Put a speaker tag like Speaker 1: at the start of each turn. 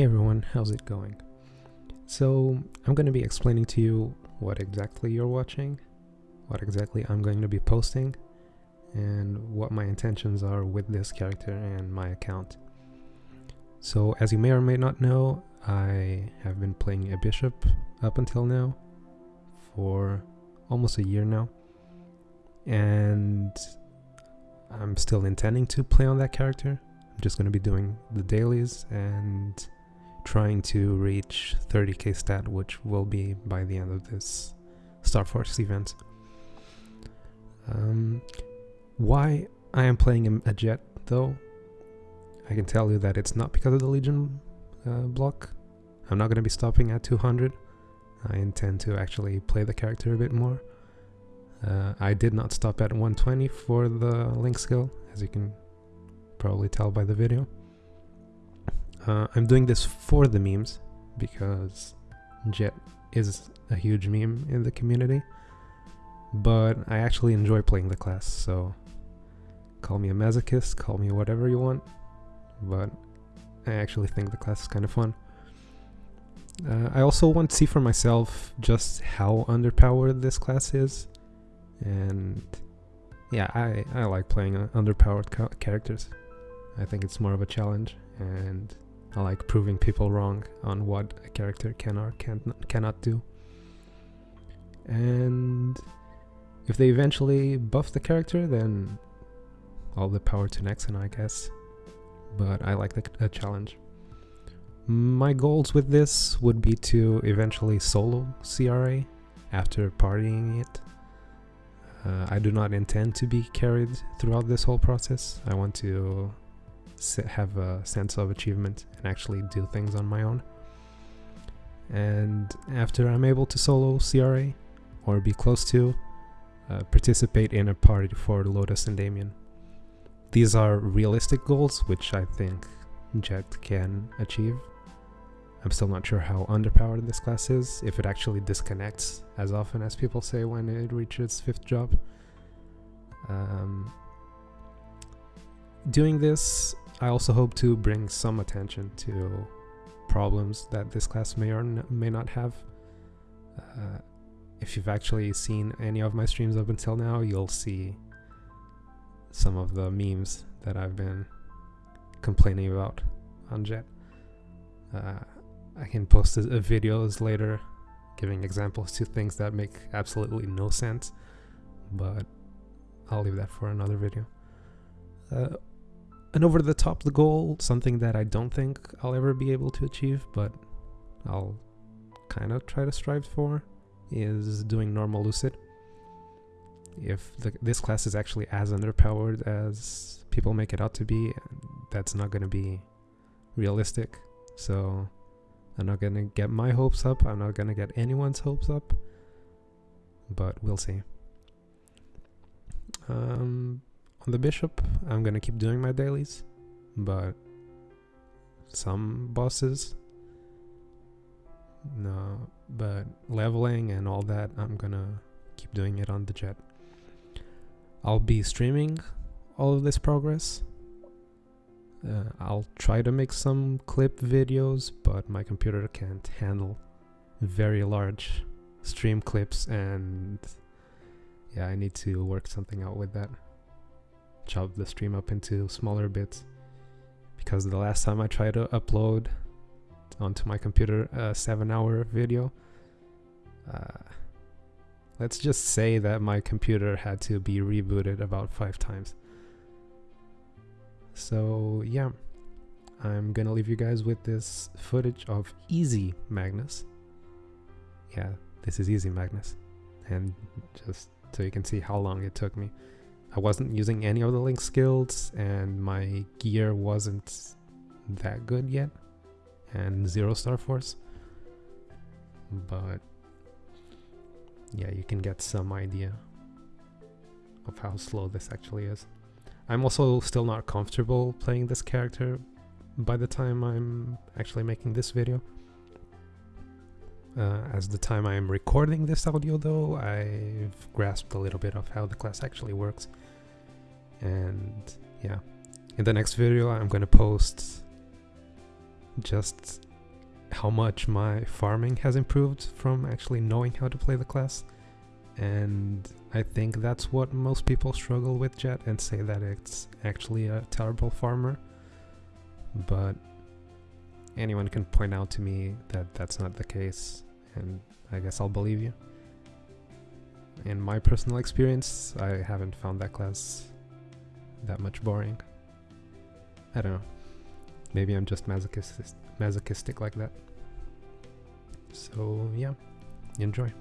Speaker 1: Hey everyone, how's it going? So, I'm going to be explaining to you what exactly you're watching, what exactly I'm going to be posting, and what my intentions are with this character and my account. So, as you may or may not know, I have been playing a bishop up until now for almost a year now, and I'm still intending to play on that character. I'm just going to be doing the dailies and trying to reach 30k stat, which will be by the end of this Star Force event. Um, why I am playing a jet, though, I can tell you that it's not because of the Legion uh, block. I'm not going to be stopping at 200. I intend to actually play the character a bit more. Uh, I did not stop at 120 for the link skill, as you can probably tell by the video. Uh, I'm doing this for the memes because Jet is a huge meme in the community, but I actually enjoy playing the class, so call me a masochist, call me whatever you want, but I actually think the class is kind of fun. Uh, I also want to see for myself just how underpowered this class is, and yeah, I, I like playing underpowered characters. I think it's more of a challenge, and I like proving people wrong on what a character can or can cannot do. And if they eventually buff the character, then all the power to Nexon, I guess. But I like the, the challenge. My goals with this would be to eventually solo CRA after partying it. Uh, I do not intend to be carried throughout this whole process. I want to have a sense of achievement and actually do things on my own. And after I'm able to solo CRA or be close to, uh, participate in a party for Lotus and Damien. These are realistic goals, which I think Jet can achieve. I'm still not sure how underpowered this class is, if it actually disconnects as often as people say when it reaches 5th job. Um, doing this I also hope to bring some attention to problems that this class may or may not have. Uh, if you've actually seen any of my streams up until now, you'll see some of the memes that I've been complaining about on Jet. Uh, I can post a, a videos later giving examples to things that make absolutely no sense, but I'll leave that for another video. Uh, an over the top the goal, something that I don't think I'll ever be able to achieve, but I'll kind of try to strive for, is doing normal lucid. If the, this class is actually as underpowered as people make it out to be, that's not going to be realistic. So I'm not going to get my hopes up. I'm not going to get anyone's hopes up. But we'll see. Um, on the bishop, I'm gonna keep doing my dailies, but some bosses, no, but leveling and all that, I'm gonna keep doing it on the jet. I'll be streaming all of this progress. Uh, I'll try to make some clip videos, but my computer can't handle very large stream clips and yeah, I need to work something out with that chop the stream up into smaller bits. Because the last time I tried to upload onto my computer a seven hour video uh, let's just say that my computer had to be rebooted about five times. So yeah I'm gonna leave you guys with this footage of Easy Magnus. Yeah this is Easy Magnus. And just so you can see how long it took me I wasn't using any of the link skills and my gear wasn't that good yet and zero star force. But yeah you can get some idea of how slow this actually is. I'm also still not comfortable playing this character by the time I'm actually making this video uh, as the time I am recording this audio though, I've grasped a little bit of how the class actually works. And yeah, in the next video I'm gonna post just how much my farming has improved from actually knowing how to play the class. And I think that's what most people struggle with Jet and say that it's actually a terrible farmer. But anyone can point out to me that that's not the case, and I guess I'll believe you. In my personal experience, I haven't found that class that much boring. I don't know. Maybe I'm just masochistic, masochistic like that. So yeah, enjoy.